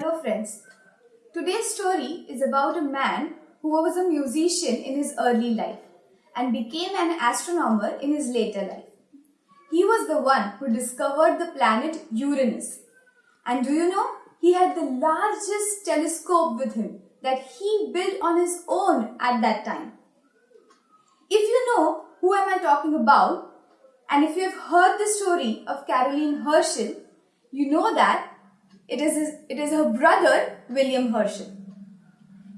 Hello friends. Today's story is about a man who was a musician in his early life and became an astronomer in his later life. He was the one who discovered the planet Uranus. And do you know, he had the largest telescope with him that he built on his own at that time. If you know who am I talking about, and if you have heard the story of Caroline Herschel, you know that it is, his, it is her brother William Herschel.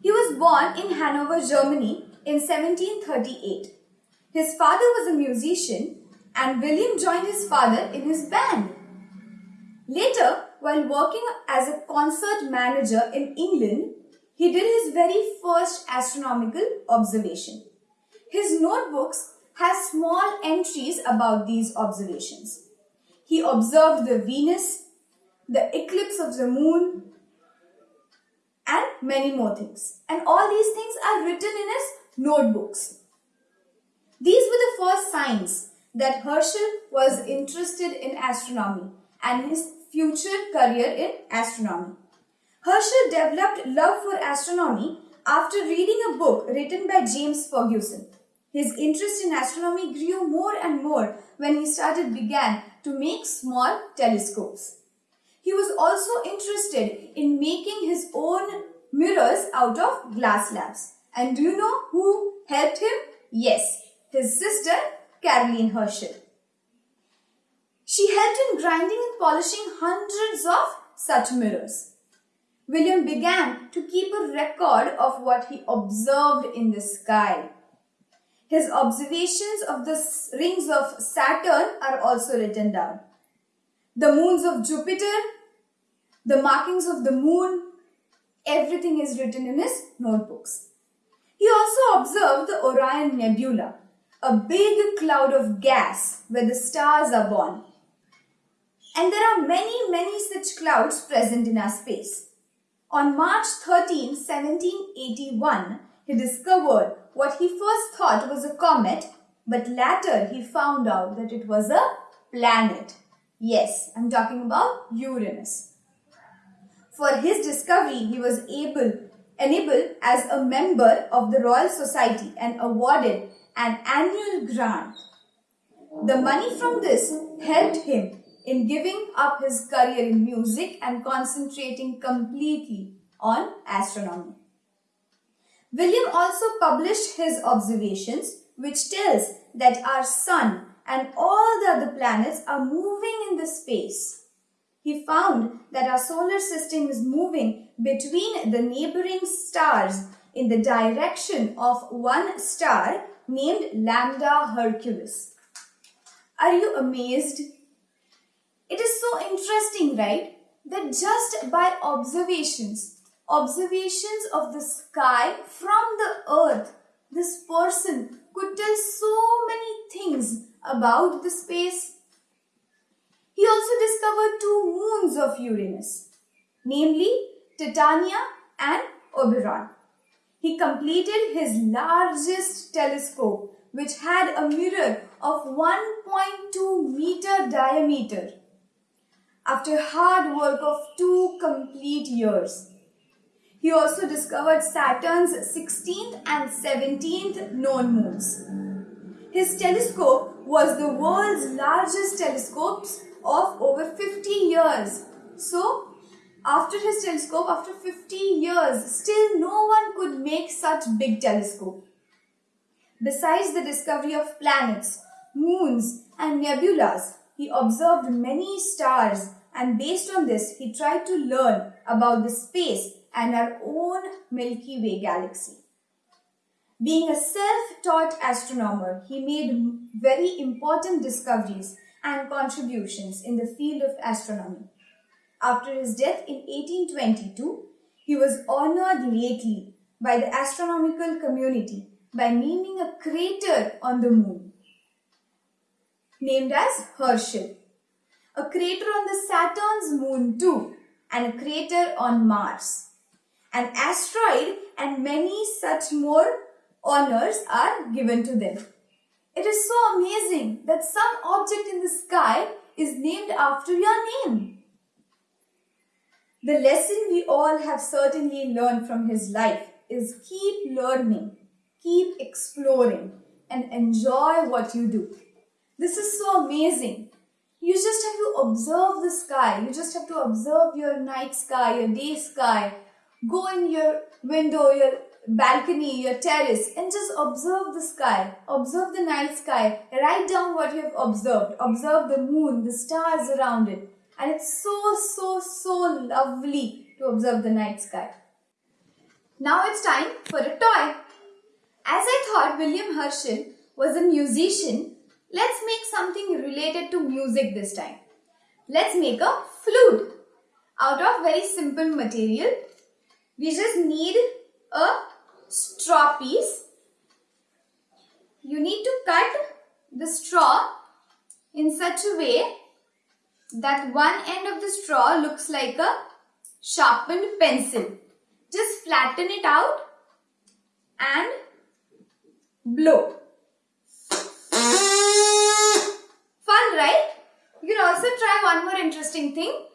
He was born in Hanover, Germany in 1738. His father was a musician and William joined his father in his band. Later, while working as a concert manager in England, he did his very first astronomical observation. His notebooks have small entries about these observations. He observed the Venus, the eclipse of the moon, and many more things. And all these things are written in his notebooks. These were the first signs that Herschel was interested in astronomy and his future career in astronomy. Herschel developed love for astronomy after reading a book written by James Ferguson. His interest in astronomy grew more and more when he started began to make small telescopes. He was also interested in making his own mirrors out of glass slabs. And do you know who helped him? Yes, his sister Caroline Herschel. She helped in grinding and polishing hundreds of such mirrors. William began to keep a record of what he observed in the sky. His observations of the rings of Saturn are also written down the moons of Jupiter, the markings of the moon, everything is written in his notebooks. He also observed the Orion Nebula, a big cloud of gas where the stars are born. And there are many, many such clouds present in our space. On March 13, 1781, he discovered what he first thought was a comet, but later he found out that it was a planet. Yes, I'm talking about Uranus. For his discovery, he was able, enabled as a member of the Royal Society and awarded an annual grant. The money from this helped him in giving up his career in music and concentrating completely on astronomy. William also published his observations which tells that our sun and all the other planets are moving in the space. He found that our solar system is moving between the neighboring stars in the direction of one star named Lambda Herculis. Are you amazed? It is so interesting, right? That just by observations, observations of the sky from the earth, this person could tell so many things about the space. He also discovered two moons of Uranus, namely Titania and Oberon. He completed his largest telescope which had a mirror of 1.2 meter diameter. After hard work of two complete years, he also discovered Saturn's 16th and 17th known moons. His telescope was the world's largest telescope of over 50 years. So, after his telescope, after 50 years, still no one could make such big telescope. Besides the discovery of planets, moons and nebulas, he observed many stars and based on this, he tried to learn about the space and our own Milky Way galaxy. Being a self-taught astronomer, he made very important discoveries and contributions in the field of astronomy. After his death in 1822, he was honored lately by the astronomical community by naming a crater on the moon, named as Herschel, a crater on the Saturn's moon too, and a crater on Mars, an asteroid and many such more honors are given to them. It is so amazing that some object in the sky is named after your name. The lesson we all have certainly learned from his life is keep learning, keep exploring, and enjoy what you do. This is so amazing. You just have to observe the sky. You just have to observe your night sky, your day sky. Go in your window, your balcony, your terrace, and just observe the sky. Observe the night sky. Write down what you have observed. Observe the moon, the stars around it. And it's so, so, so lovely to observe the night sky. Now it's time for a toy. As I thought William Herschel was a musician, let's make something related to music this time. Let's make a flute out of very simple material. We just need a straw piece. You need to cut the straw in such a way that one end of the straw looks like a sharpened pencil. Just flatten it out and blow. Fun, right? You can also try one more interesting thing.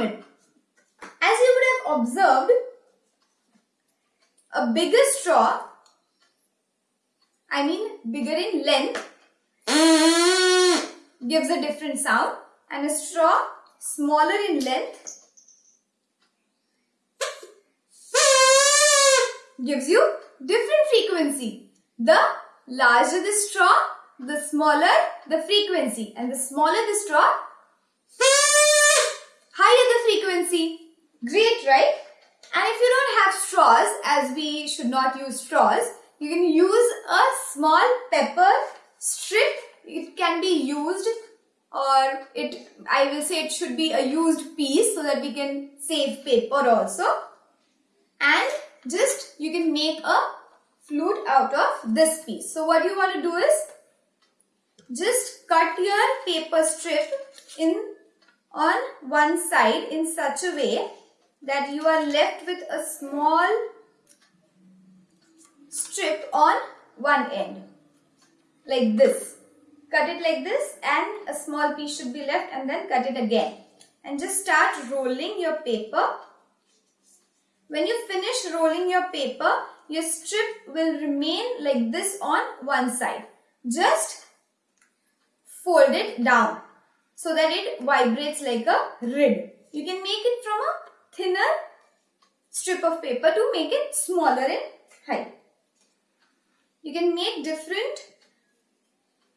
It. As you would have observed, a bigger straw, I mean bigger in length, gives a different sound and a straw smaller in length gives you different frequency. The larger the straw, the smaller the frequency and the smaller the straw, higher the frequency. Great, right? And if you don't have straws, as we should not use straws, you can use a small pepper strip. It can be used or it, I will say it should be a used piece so that we can save paper also. And just you can make a flute out of this piece. So what you want to do is just cut your paper strip in on one side in such a way that you are left with a small strip on one end like this. Cut it like this and a small piece should be left and then cut it again. And just start rolling your paper. When you finish rolling your paper, your strip will remain like this on one side. Just fold it down so that it vibrates like a reed. You can make it from a thinner strip of paper to make it smaller in height. You can make different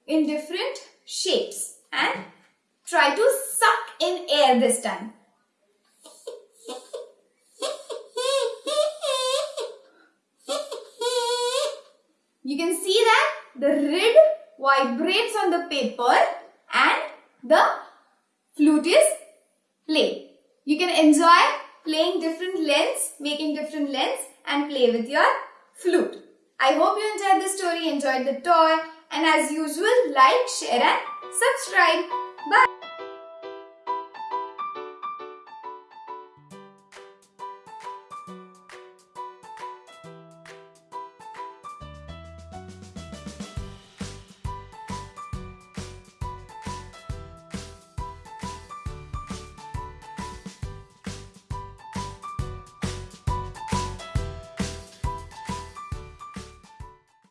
in different shapes and try to suck in air this time. You can see that the reed vibrates on the paper the flute is played. You can enjoy playing different lengths, making different lengths and play with your flute. I hope you enjoyed the story, enjoyed the toy and as usual like, share and subscribe. Bye.